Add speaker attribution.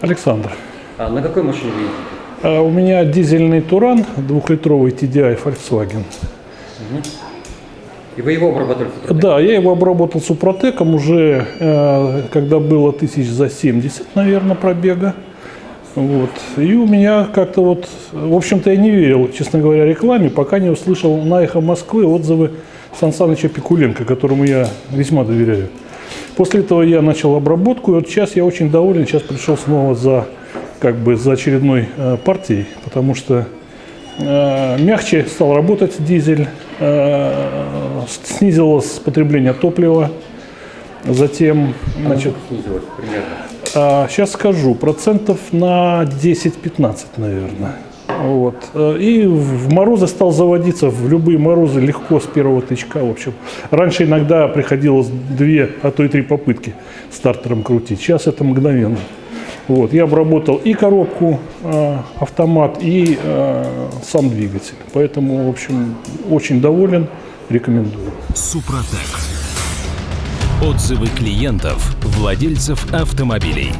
Speaker 1: Александр.
Speaker 2: А на какой машине вы ездите?
Speaker 1: А У меня дизельный Туран, двухлитровый TDI Volkswagen.
Speaker 2: И вы его обрабатывали? Супротек?
Speaker 1: Да, я его обработал супротеком уже, э, когда было тысяч за 70, наверное, пробега. Вот. И у меня как-то вот, в общем-то, я не верил, честно говоря, рекламе, пока не услышал на «Эхо Москвы» отзывы Сан Саныча Пикуленко, которому я весьма доверяю. После этого я начал обработку, и вот сейчас я очень доволен, сейчас пришел снова за, как бы, за очередной э, партией, потому что э, мягче стал работать дизель, э, снизилось потребление топлива, затем, значит,
Speaker 2: Насколько снизилось примерно?
Speaker 1: сейчас скажу, процентов на 10-15, наверное. Вот. Э, И в морозы стал заводиться, в любые морозы легко с первого тычка. В общем, раньше иногда приходилось две, а то и три попытки стартером крутить. Сейчас это мгновенно. Вот. Я обработал и коробку, э, автомат, и э, сам двигатель. Поэтому, в общем, очень доволен, рекомендую.
Speaker 3: Супротек. Отзывы клиентов, владельцев автомобилей.